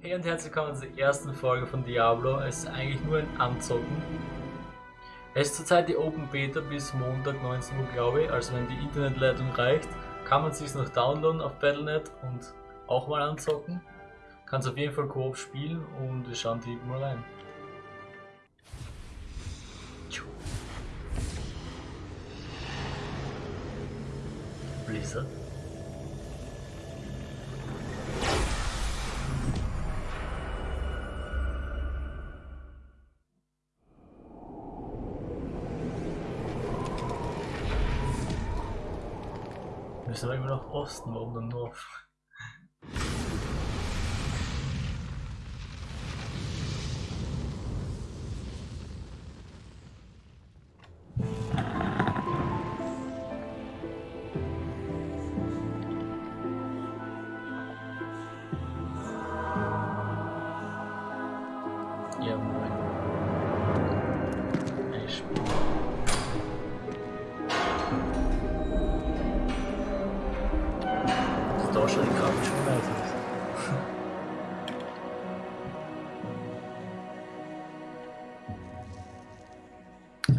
Hey und herzlich willkommen zur ersten Folge von Diablo. Es ist eigentlich nur ein Anzocken. Es ist zurzeit die Open Beta bis Montag 19 Uhr, glaube ich. Also wenn die Internetleitung reicht, kann man sich noch downloaden auf Battle.net und auch mal anzocken. Kann es auf jeden Fall Koop spielen und wir schauen direkt mal rein. Blizzard. Aber immer nach Osten, warum dann North?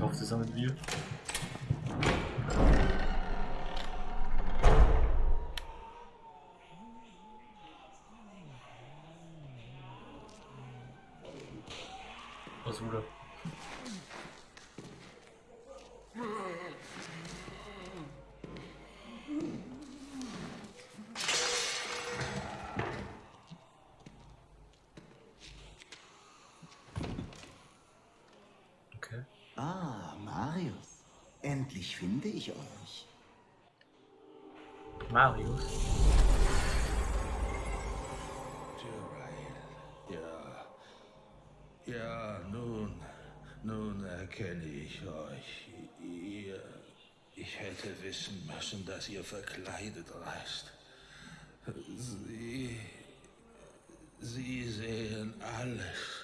Hoffe, das haben wir. Was wurde? Okay. Ah, Marius. Endlich finde ich euch. Marius. Ja. Ja, nun, nun erkenne ich euch. Ihr, ich hätte wissen müssen, dass ihr verkleidet reist. Sie, sie sehen alles.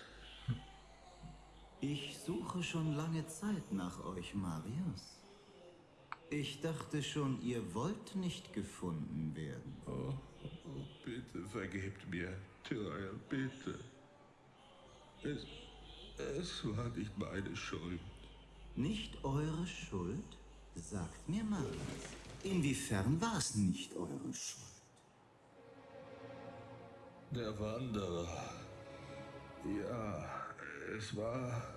Ich suche schon lange Zeit nach euch, Marius. Ich dachte schon, ihr wollt nicht gefunden werden. Oh, oh, bitte vergebt mir, Tyrael, bitte. Es, es war nicht meine Schuld. Nicht eure Schuld? Sagt mir, Marius. Inwiefern war es nicht eure Schuld? Der Wanderer. Ja, es war.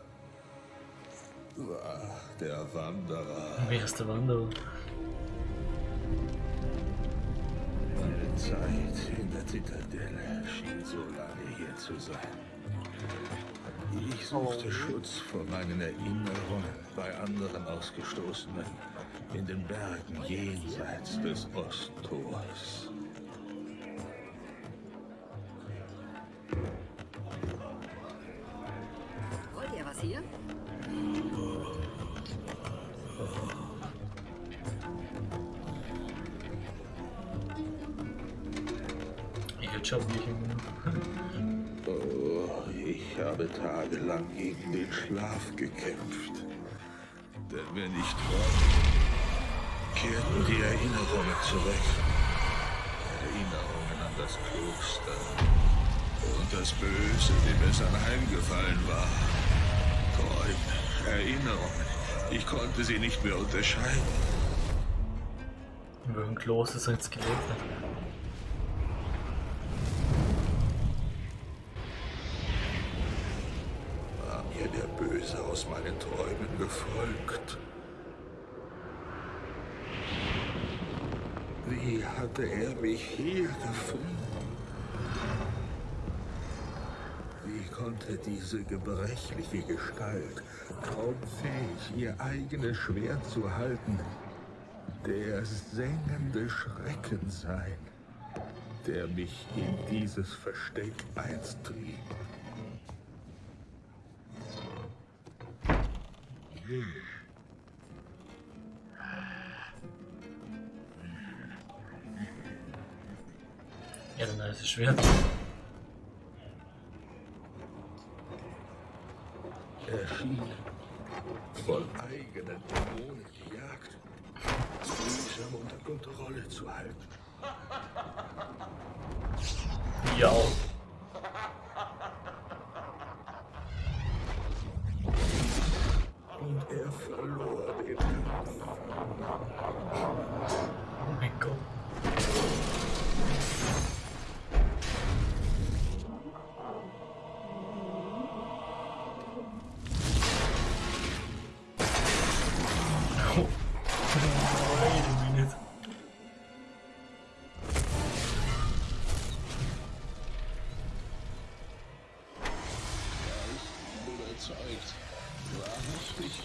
War der Wanderer. Wer ist der Wanderer? Meine Zeit in der Zitadelle schien so lange hier zu sein. Ich suchte Schutz vor meinen Erinnerungen bei anderen Ausgestoßenen in den Bergen jenseits des Osttors. Denn wenn ich träumte, kehrten die Erinnerungen zurück. Erinnerungen an das Kloster und das Böse, dem es anheimgefallen war. Träume, Erinnerungen. Ich konnte sie nicht mehr unterscheiden. in welchem Kloster soll jetzt gelebt Böse aus meinen Träumen gefolgt? Wie hatte er mich hier gefunden? Wie konnte diese gebrechliche Gestalt, kaum fähig, ihr eigenes Schwert zu halten, der sengende Schrecken sein, der mich in dieses Versteck einst trieb? Ja, ein nice Schwert. erschien,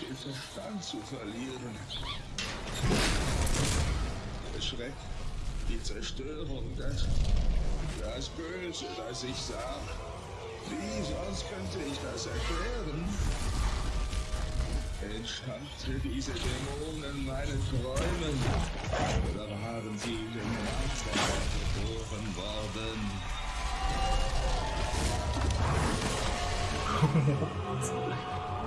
den Verstand zu verlieren. Der Schreck, die Zerstörung, das, das Böse, das ich sah. Wie sonst könnte ich das erklären? Entstammte diese Dämonen meinen Träumen? Oder waren sie in dem Nachbar geboren worden?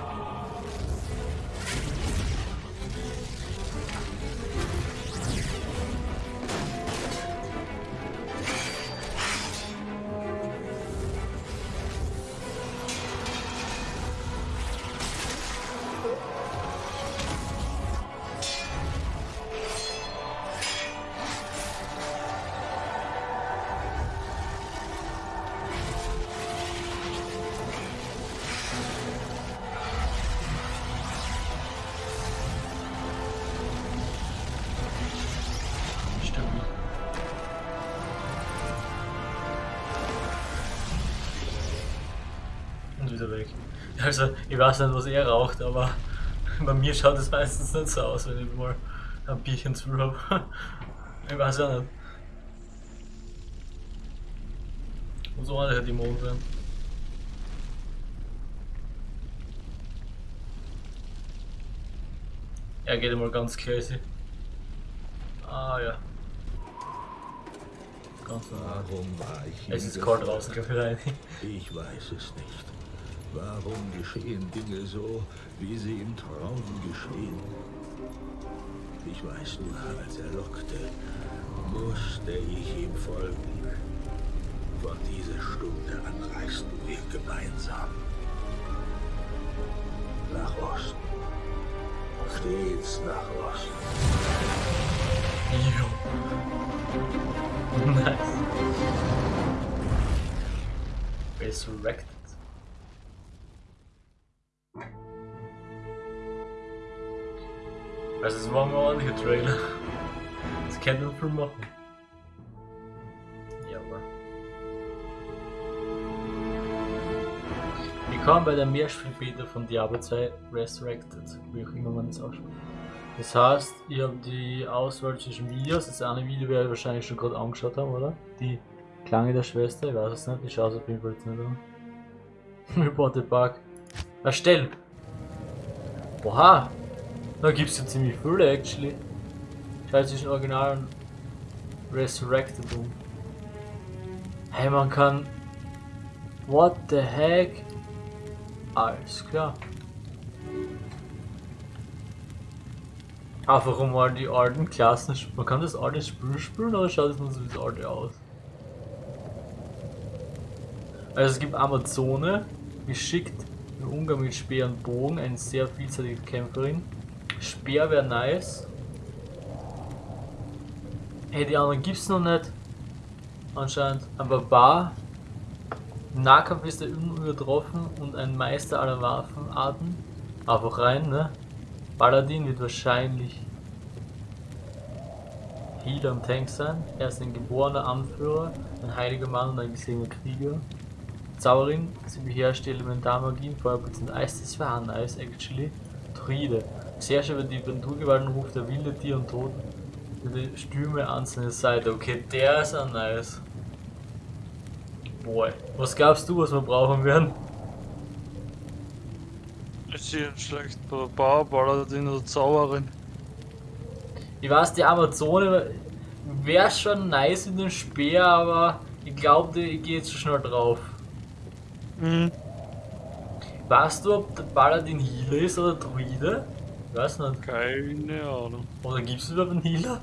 Also, ich weiß nicht, was er raucht, aber bei mir schaut es meistens nicht so aus, wenn ich mal ein Bierchen zu habe. Ich weiß ja nicht. Muss ordentlich die Mond werden. Er geht immer ganz crazy. Ah ja. Ganz normal. Warum war ich Es ist kalt draußen, Kaffee Ich weiß es nicht. Warum geschehen Dinge so, wie sie im Traum geschehen? Ich weiß nur, als er lockte, musste ich ihm folgen. Von dieser Stunde an reisten wir gemeinsam. Nach Osten. Stets nach Osten. Jo. Nice. Resurrected. Also es war mal ein ordentlicher Trailer. Das könnte man viel machen. Ja, aber. Willkommen bei der Mehrspielbeta von Diablo 2 Resurrected, wie auch immer man das ausspricht. Das heißt, ihr habt die Auswahl zwischen Videos. Das eine Video werde ich wahrscheinlich schon gerade angeschaut haben, oder? Die Klange der Schwester, ich weiß es nicht. Ich schaue es auf jeden Fall jetzt nicht an. Reported Bug. Erstellen! Oha! Da gibt es ja ziemlich viele, actually. Schau zwischen Original und Resurrected um. Hey, man kann. What the heck? Alles klar. Einfach um mal die alten Klassen. Man kann das alte Spiel spielen oder schaut es nur so wie das alte aus? Also es gibt Amazone, geschickt im Umgang mit Speer und Bogen, eine sehr vielseitige Kämpferin. Speer wäre nice. Hey, die anderen gibt's noch nicht. Anscheinend. Ein Barbar. Im Nahkampf ist er unübertroffen und ein Meister aller Waffenarten. Einfach rein, ne? Paladin wird wahrscheinlich Healer und Tank sein. Er ist ein geborener Anführer, ein heiliger Mann und ein gesehener Krieger. Zauberin, sie beherrscht die Elementarmagie, Feuerblitz und Eis, das war nice, actually. Druide, sehr schön über die Naturgewalten ruft der wilde Tier und Tod die Stürme an seine Seite. Okay, der ist auch nice. Boy, was glaubst du, was wir brauchen werden? Ich sehe einen schlechten Barbar, Paladin oder Zauberin. Ich weiß, die Amazone wäre schon nice in den Speer, aber ich glaube, ich gehe jetzt zu schnell drauf. Mhm. Weißt du, ob der Paladin Healer ist oder Druide? Ich weiß nicht. Keine Ahnung. Oder gibt es überhaupt einen Healer?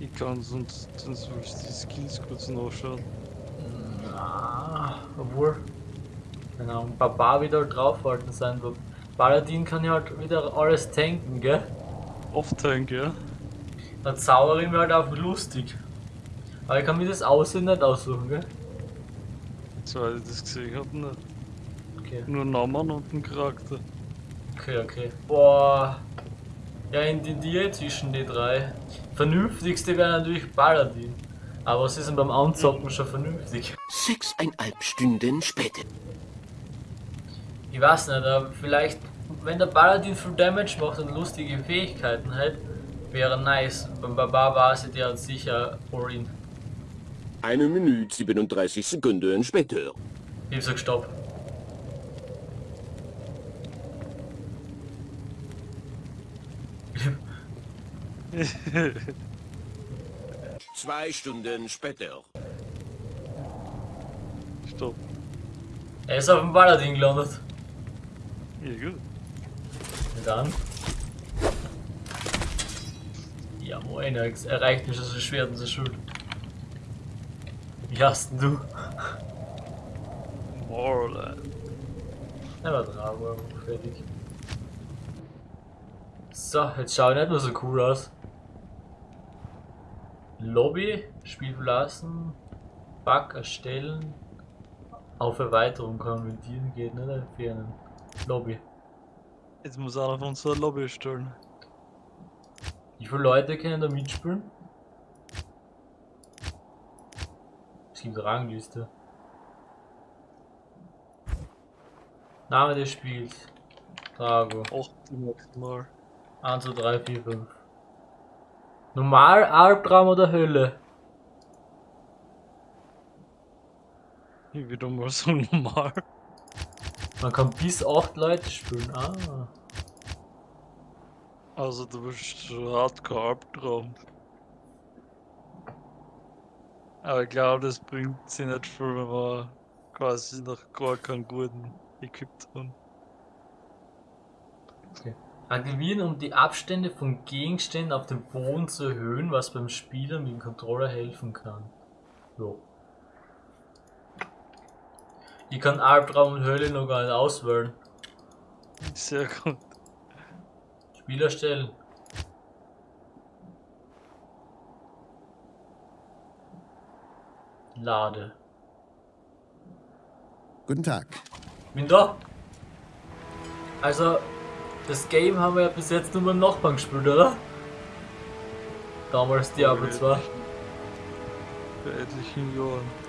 Ich kann sonst, sonst will ich die Skills kurz nachschauen. Ah, obwohl. Keine Ahnung, Barbar wird halt draufhalten sein. aber Paladin kann ja halt wieder alles tanken, gell? Oft Tank, ja? Der Zauberin wäre halt einfach lustig. Aber ich kann mir das Aussehen nicht aussuchen, gell? Soweit ich das gesehen habe, nicht. Okay. Nur Namen und ein Charakter. Okay, okay. Boah. Ja, in die Diä zwischen die drei. Vernünftigste wäre natürlich Paladin. Aber was ist denn beim Anzocken schon vernünftig? Sechseinhalb Stunden später. Ich weiß nicht, aber vielleicht, wenn der Paladin viel Damage macht und lustige Fähigkeiten hat, wäre nice. Beim Barbar war sie der sicher All-In. Eine Minute 37 Sekunden später. Ich sag Stopp. Zwei Stunden später. Stopp. Er ist auf dem Paladin gelandet. Ja, gut. Und dann. Ja moin, er erreicht mich so schwer und so schuld. Wie hast denn du? Moreland. Er war dran, fertig. So, jetzt schau ich nicht mehr so cool aus. Lobby, Spiel verlassen, Bug erstellen, auf Erweiterung konvertieren geht nicht entfernen. Lobby. Jetzt muss einer von uns so eine Lobby stellen. Wie viele Leute können da mitspielen? Es gibt eine Rangliste. Name des Spiels. Drago. 8 maximal. 1, 2, 3, 4, 5. Normal, Albtraum oder Hölle? Ich würde mal so normal. Man kann bis 8 Leute spielen. Ah. Also du bist hardcore Albtraum. Aber ich glaube, das bringt sich nicht viel, wenn wir quasi noch gar keinen guten Equipped haben. Aktivieren, um die Abstände von Gegenständen auf dem Boden zu erhöhen, was beim Spieler mit dem Controller helfen kann. Jo. Ich kann Albtraum und Hölle noch gar nicht auswählen. Sehr gut. Spieler stellen. Lade. Guten Tag. Bin da. Also, das Game haben wir ja bis jetzt nur beim Nachbarn gespielt, oder? Damals Diablo 2. Vor etlichen Jahren.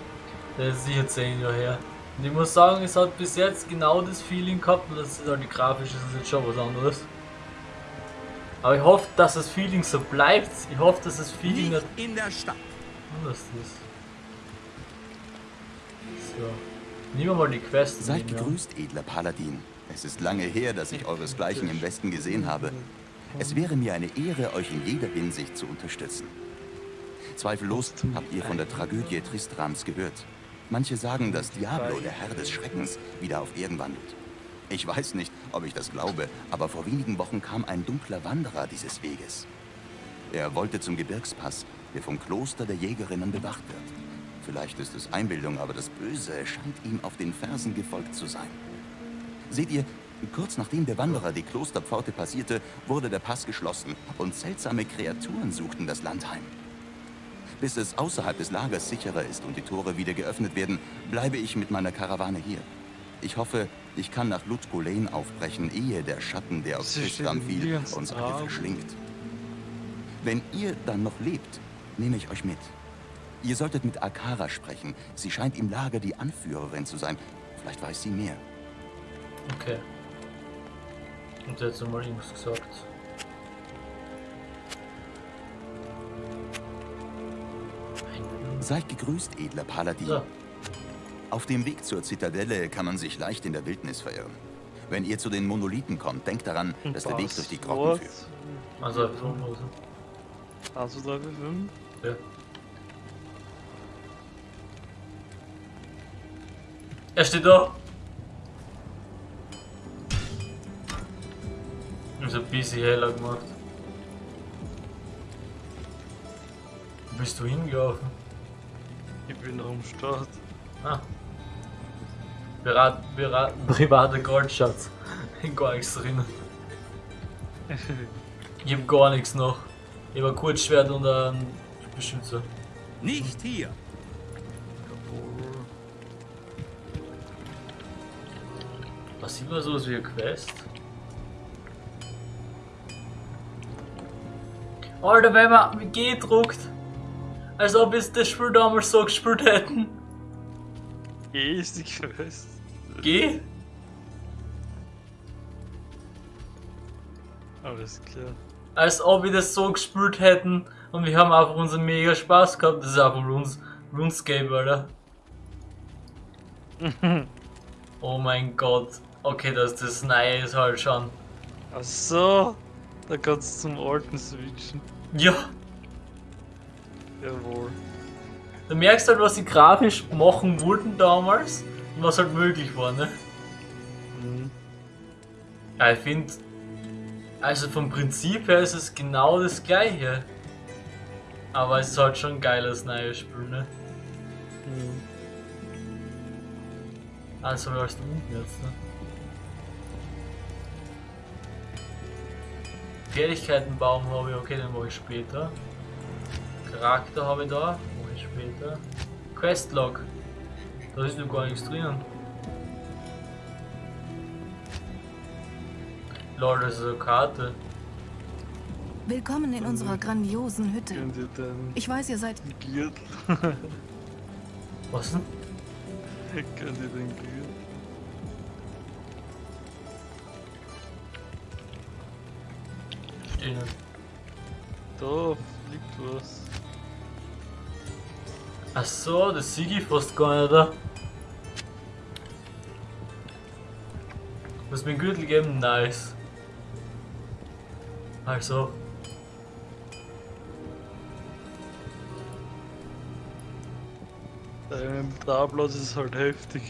Das ist sicher 10 Jahre her. Und ich muss sagen, es hat bis jetzt genau das Feeling gehabt, und das ist halt die grafisch ist jetzt schon was anderes. Aber ich hoffe, dass das Feeling so bleibt. Ich hoffe, dass das Feeling nicht in der Stadt. anders ist. So. Nehmen wir mal die Quest. Seid nehmen, ja. gegrüßt, edler Paladin. Es ist lange her, dass ich euresgleichen im Westen gesehen habe. Es wäre mir eine Ehre, euch in jeder Hinsicht zu unterstützen. Zweifellos habt ihr von der Tragödie Tristrams gehört. Manche sagen, dass Diablo, der Herr des Schreckens, wieder auf Erden wandelt. Ich weiß nicht, ob ich das glaube, aber vor wenigen Wochen kam ein dunkler Wanderer dieses Weges. Er wollte zum Gebirgspass, der vom Kloster der Jägerinnen bewacht wird. Vielleicht ist es Einbildung, aber das Böse scheint ihm auf den Fersen gefolgt zu sein. Seht ihr, kurz nachdem der Wanderer die Klosterpforte passierte, wurde der Pass geschlossen und seltsame Kreaturen suchten das Land heim. Bis es außerhalb des Lagers sicherer ist und die Tore wieder geöffnet werden, bleibe ich mit meiner Karawane hier. Ich hoffe, ich kann nach Lane aufbrechen, ehe der Schatten, der auf Tristram fiel, uns alle verschlingt. Wenn ihr dann noch lebt, nehme ich euch mit. Ihr solltet mit Akara sprechen. Sie scheint im Lager die Anführerin zu sein. Vielleicht weiß sie mehr. Okay. Und jetzt nochmal irgendwas gesagt. Seid gegrüßt, edler Paladin. So. Auf dem Weg zur Zitadelle kann man sich leicht in der Wildnis verirren. Wenn ihr zu den Monolithen kommt, denkt daran, dass der Weg durch die Grotten führt. Also so. Also. Also 3 für 5. Ja. Er steht da. Ist ein bisschen heller gemacht. Wo bist du hingelaufen? Ich bin am Start. Ah. Berat, berat, privater Goldschatz. Gar nichts drin. Ich hab gar nichts noch. Ich hab ein Kurzschwert und ein Beschützer. Nicht hier. Was sieht man sowas wie eine Quest? Alter, wenn man mit G druckt, als ob wir das Spiel damals so gespielt hätten. G ist die Quest. G? Alles klar. Als ob wir das so gespielt hätten und wir haben einfach unseren mega Spaß gehabt. Das ist einfach Runes, RuneScape, Alter. oh mein Gott. Okay, das, das Neue ist halt schon. Ach so da kannst du zum alten switchen. Ja, Jawohl. du merkst halt, was sie grafisch machen wollten damals und was halt möglich war, ne? Mhm. Ja, ich finde, also vom Prinzip her ist es genau das gleiche. Aber es ist halt schon ein geiles neues Spiel, ne? Mhm. Also läufst du unten jetzt, ne? Fähigkeitenbaum habe ich, okay, den mache ich später. Charakter habe ich da, mache ich später. Questlog, da ist noch gar nichts drinnen. Lol, das ist eine Karte. Willkommen in unserer grandiosen Hütte. Ich weiß, ihr seid Gürtel? Was denn? Könnt ihr den Gürtel? Nicht. Da fliegt was. Ach so, das sehe ich fast gar nicht da. Muss mir einen Gürtel geben? Nice. Also, Der Inventarplatz ist halt heftig.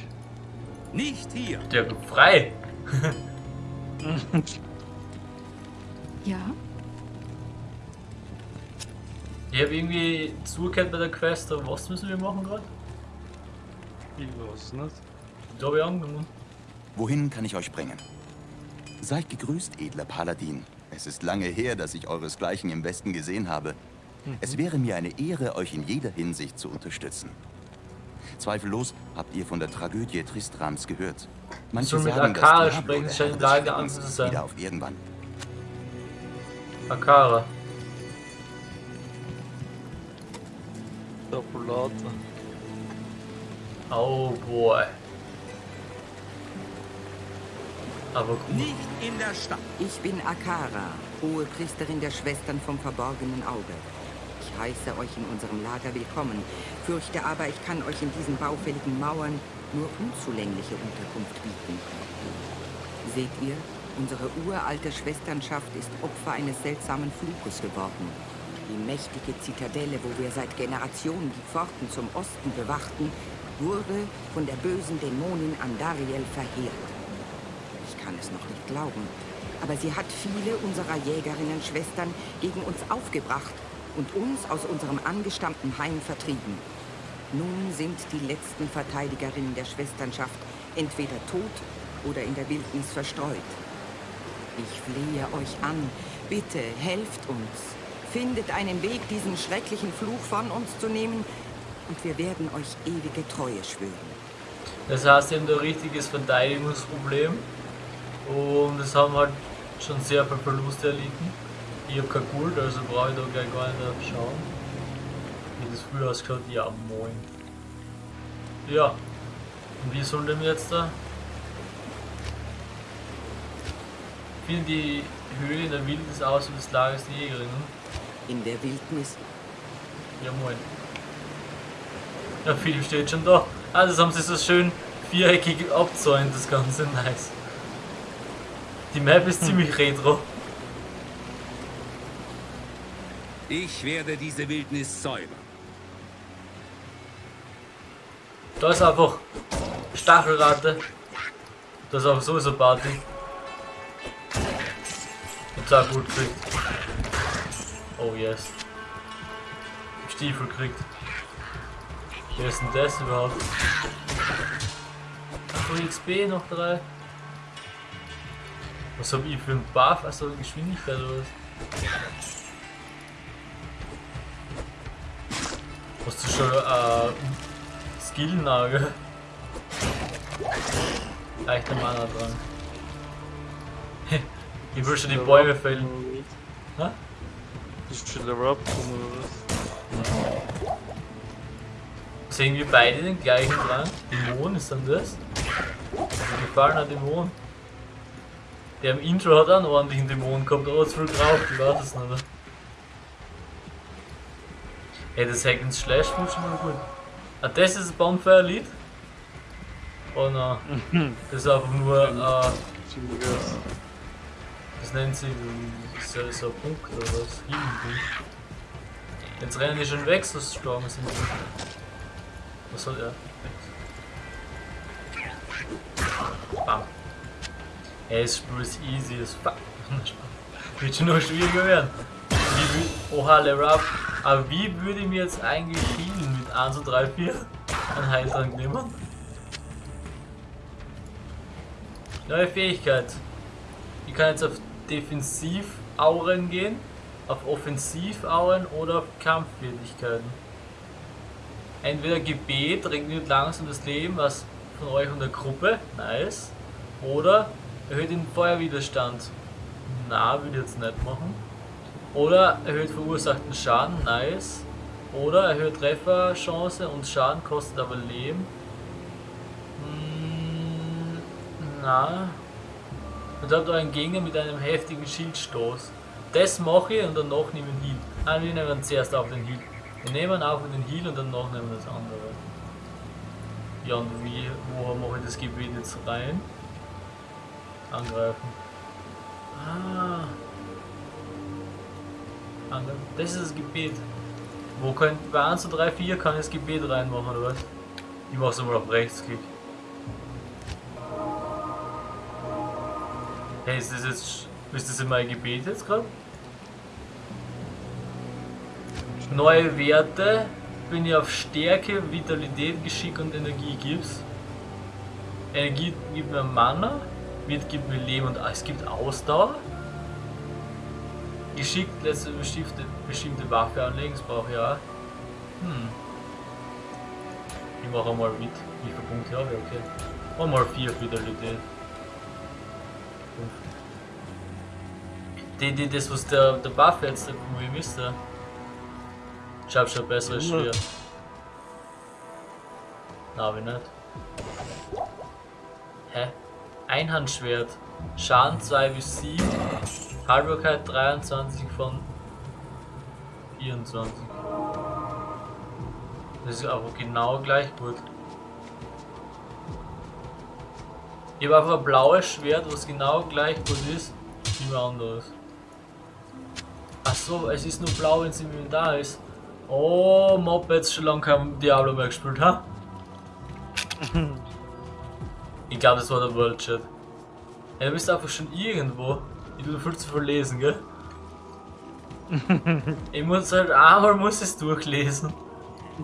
Nicht hier. der wird frei. ja. Ich habe irgendwie zugehört bei der Quest, aber was müssen wir machen gerade? Ich weiß nicht. Da habe ich angenommen. Wohin kann ich euch bringen? Seid gegrüßt, edler Paladin. Es ist lange her, dass ich euresgleichen im Westen gesehen habe. Es wäre mir eine Ehre, euch in jeder Hinsicht zu unterstützen. Zweifellos habt ihr von der Tragödie Tristrams gehört. Manche mit sagen, dass Akara Diablo sprechen, der scheint sein. wieder auf Erden wandelt. Akara. Tabulator. Oh boy. Aber gut. Nicht in der Stadt. Ich bin Akara, hohe Priesterin der Schwestern vom verborgenen Auge. Ich heiße euch in unserem Lager willkommen, fürchte aber, ich kann euch in diesen baufälligen Mauern nur unzulängliche Unterkunft bieten. Seht ihr, unsere uralte Schwesternschaft ist Opfer eines seltsamen Fluches geworden. Die mächtige Zitadelle, wo wir seit Generationen die Pforten zum Osten bewachten, wurde von der bösen Dämonin Andariel verheert. Ich kann es noch nicht glauben. Aber sie hat viele unserer Jägerinnen-Schwestern gegen uns aufgebracht und uns aus unserem angestammten Heim vertrieben. Nun sind die letzten Verteidigerinnen der Schwesternschaft entweder tot oder in der Wildnis verstreut. Ich flehe euch an, bitte helft uns. Findet einen Weg, diesen schrecklichen Fluch von uns zu nehmen und wir werden euch ewige Treue schwören. Das heißt, wir haben da ein richtiges Verteidigungsproblem. Und es haben halt schon sehr viel Verluste erlitten. Ich habe kein Gold, also brauche ich da gleich gar nicht schauen. Wie das früher ausgeschaut? Ja, moin. Ja. Und wie soll denn jetzt da? Finden die Höhle in der Wildnis aus wie das Lager der Jägerinnen? In der Wildnis Ja, moin. Ja, Philipp steht schon da. Ah, das haben sie so schön viereckig abzäunt, das Ganze. Nice. Die Map ist ziemlich retro. Ich werde diese Wildnis säubern. Da ist einfach Stachelratte. Das ist auch sowieso Party. Jetzt auch gut gekriegt. Oh yes. Stiefel kriegt. Wer ist denn das überhaupt? Achso, XP noch drei. Was hab ich für einen Buff? Also Geschwindigkeit oder was? Hast du schon äh, Skillnagel? Leichter Mana dran. ich will schon die Bäume fällen. Hä? Du schon Level abgekommen oder was? Sehen wir beide den gleichen dran? Dämon ist dann das? Ein gefallener Dämon. Der im Intro hat auch einen ordentlichen Dämon gehabt, aber zu viel geraucht, ich weiß es nicht. Ey, das Hack and Slash ich schon mal gut. Ah, das ist ein Bonfire-Lied? Oh nein. Das ist einfach nur, äh, das nennt sich so, so ein Punkt oder was? Jetzt rennen die schon weg, so strong sind die. Was soll er? Bam. Ey, das Spiel ist easy as fuck. Wird schon noch schwieriger werden. Wie, oha, Level Up. Aber wie würde ich mir jetzt eigentlich healen mit 1, 2, 3, 4 an Heiltrank nehmen? Neue Fähigkeit. Ich kann jetzt auf Defensiv-Auren gehen, auf Offensiv-Auren oder auf Kampffertigkeiten. Entweder Gebet regnet langsam das Leben, was von euch und der Gruppe, nice. Oder erhöht den Feuerwiderstand. Na, würde jetzt nicht machen. Oder erhöht verursachten Schaden, nice. Oder erhöht Trefferchance und Schaden kostet aber Leben. Hm, na. Und habt euren Gegner mit einem heftigen Schildstoß. Das mache ich und danach nehme ich Heal. Nein, wir nehmen zuerst auf den Heal. Wir nehmen auf den Heal und danach nehmen wir das andere. Ja, und wie, wo mache ich das Gebiet jetzt rein? Angreifen. Ah. Angreifen. Das ist das Gebet. Wo kann, bei 1, 2, 3, 4 kann ich das Gebet reinmachen, oder was? Ich mach's mal auf Rechtsklick. Hey, ist das jetzt. Ist das in mein Gebet jetzt gerade? Neue Werte. Wenn ihr auf Stärke, Vitalität, Geschick und Energie gibst. Energie gibt mir Mana. Wird gibt mir Leben und es gibt Ausdauer. Geschick lässt eine bestimmte, bestimmte Waffe anlegen, das brauche ich auch. Hm. Ich mache mal mit. Wie viele Punkte habe ich? Okay. Und mal 4 Vitalität. Die, die, das was der, der Buff jetzt wo ich müsste. Ich hab schon ein besseres Schwert. Na, ich nicht. Hä? Einhandschwert. Schaden 2 bis 7. Haltbarkeit 23 von 24. Das ist aber genau gleich gut. Ich habe einfach ein blaues Schwert, was genau gleich gut ist wie ein anderes. Achso, es ist nur blau, wenn es im Inventar ist. Oh, Mob jetzt schon lange kein Diablo mehr gespielt, ha? ich glaube, das war der World Chat. Ja, du bist einfach schon irgendwo. Ich tue viel zu viel lesen, gell? ich muss halt einmal muss es durchlesen.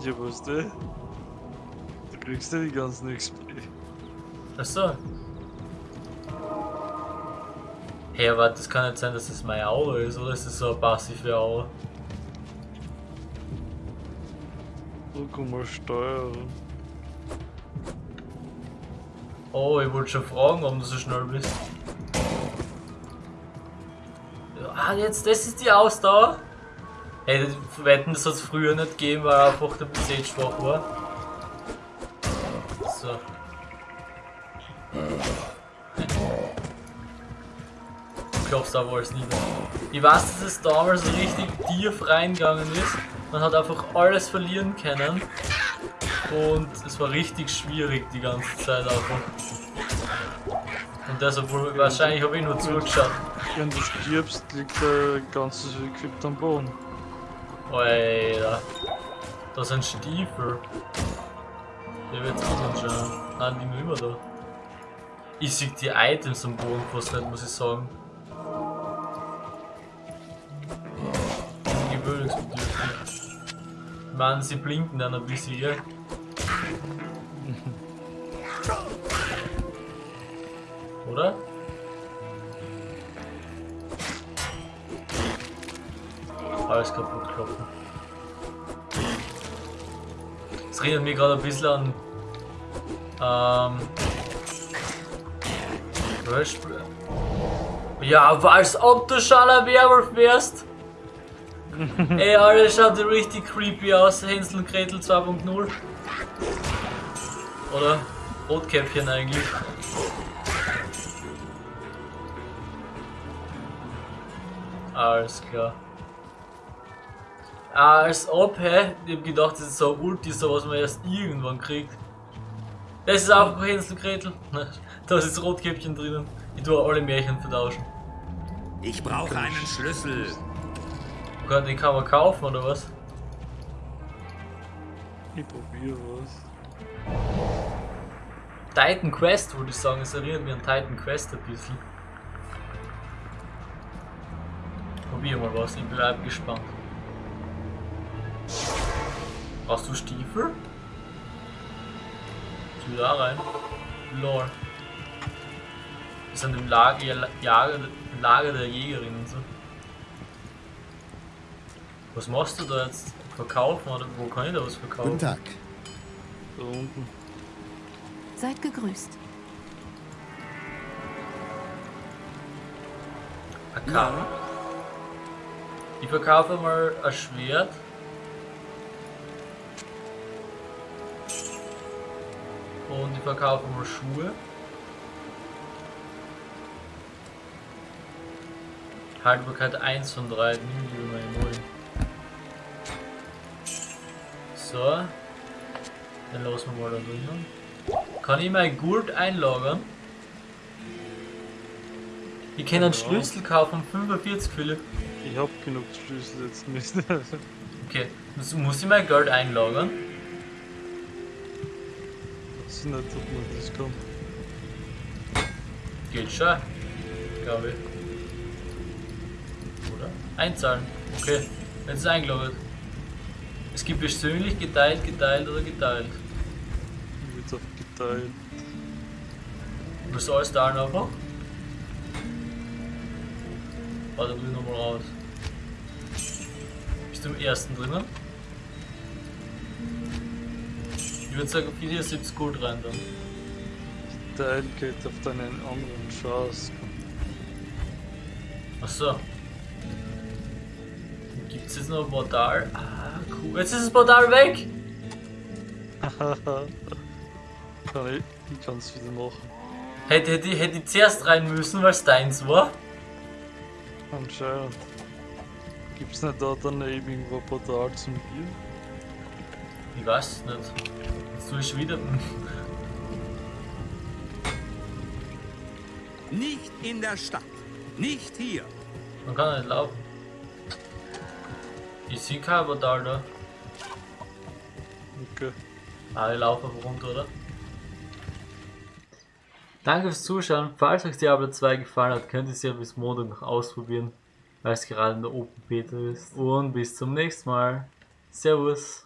Ja, wusste. Du kriegst ja die ganzen XP. Achso. Hey, aber das kann nicht sein, dass das meine Aura ist, oder ist das so eine passive Aura? Kann man steuern. Oh, ich wollte schon fragen, warum du so schnell bist. Ah, jetzt, das ist die Ausdauer? Hey, Wetten, das hat es früher nicht gegeben, weil einfach der PC schwach war. Aber alles nieder. Ich weiß, dass es damals so richtig tief reingegangen ist. Man hat einfach alles verlieren können. Und es war richtig schwierig die ganze Zeit einfach. Und deshalb wahrscheinlich habe ich nur zugeschaut. Wenn du stirbst, liegt der ganze Equip am Boden. Alter. Das sind Stiefel. Der wird auch anschauen. Nein, die nur immer da. Ich sehe die Items am Boden fast nicht, muss ich sagen. Meine, sie blinken dann ein bisschen, gell? Oder? Alles kaputt klopfen. Das erinnert mich gerade ein bisschen an. Ähm. Beispiel. Ja, als ob du schon ein Werwolf wärst! Ey, alles schaut richtig creepy aus, Hänsel und Gretel 2.0. Oder? Rotkäppchen eigentlich. Alles klar. Ah, als ob, hä? Ich hab gedacht, das ist so Ulti, so was man erst irgendwann kriegt. Das ist auch Hänsel Gretel. Da ist Rotkäppchen drinnen. Ich tue alle Märchen vertauschen. Ich brauche einen Schlüssel. Gott, den kann man kaufen oder was? Ich probiere was. Titan Quest würde ich sagen, es erinnert mich an Titan Quest ein bisschen. Probier mal was, ich bleib gespannt. Hast du Stiefel? Tu da rein. Lol. Wir sind im Lager, Lager, Lager der Jägerin und so. Was machst du da jetzt? Verkaufen oder wo kann ich da was verkaufen? Guten Tag. Da unten. Seid gegrüßt. Akara. Ich verkaufe mal ein Schwert. Und ich verkaufe mal Schuhe. Haltbarkeit 1 von 3, nimm So. Dann lassen wir mal da drinnen. Kann ich mein Gold einlagern? Ich kann einen Ja. Schlüssel kaufen, 45 Philipp. Ich hab genug Schlüssel jetzt nicht. Okay, muss, muss ich mein Geld einlagern? weiß nicht, ob man das kann. Geht schon, glaube ich. Oder? Einzahlen. Okay, jetzt ist eingeloggt. Es gibt persönlich, geteilt, geteilt oder geteilt. Wird auf geteilt. Was soll es da einfach? Warte, ich nochmal raus. Bist du im ersten drinnen? Ich würde sagen, 74 Gold rein dann. Teil geht auf deinen anderen Chance. Achso. Gibt es jetzt noch ein Portal? Ah, cool. Jetzt ist das Portal weg! kann ich, ich kann es wieder machen. Hätte, hätte, hätte ich zuerst rein müssen, weil es deins war. Anscheinend. Gibt's nicht da daneben irgendwo ein Portal zum Bier? Ich weiß es nicht. Jetzt tue ich wieder. Nicht in der Stadt. Nicht hier. Man kann nicht laufen. Ich sehe kein Portal da. Okay. Ah, ich laufe einfach runter, oder? Danke fürs Zuschauen. Falls euch Diablo 2 gefallen hat, könnt ihr es ja bis Montag noch ausprobieren, weil es gerade in der Open Beta ist. Und bis zum nächsten Mal. Servus.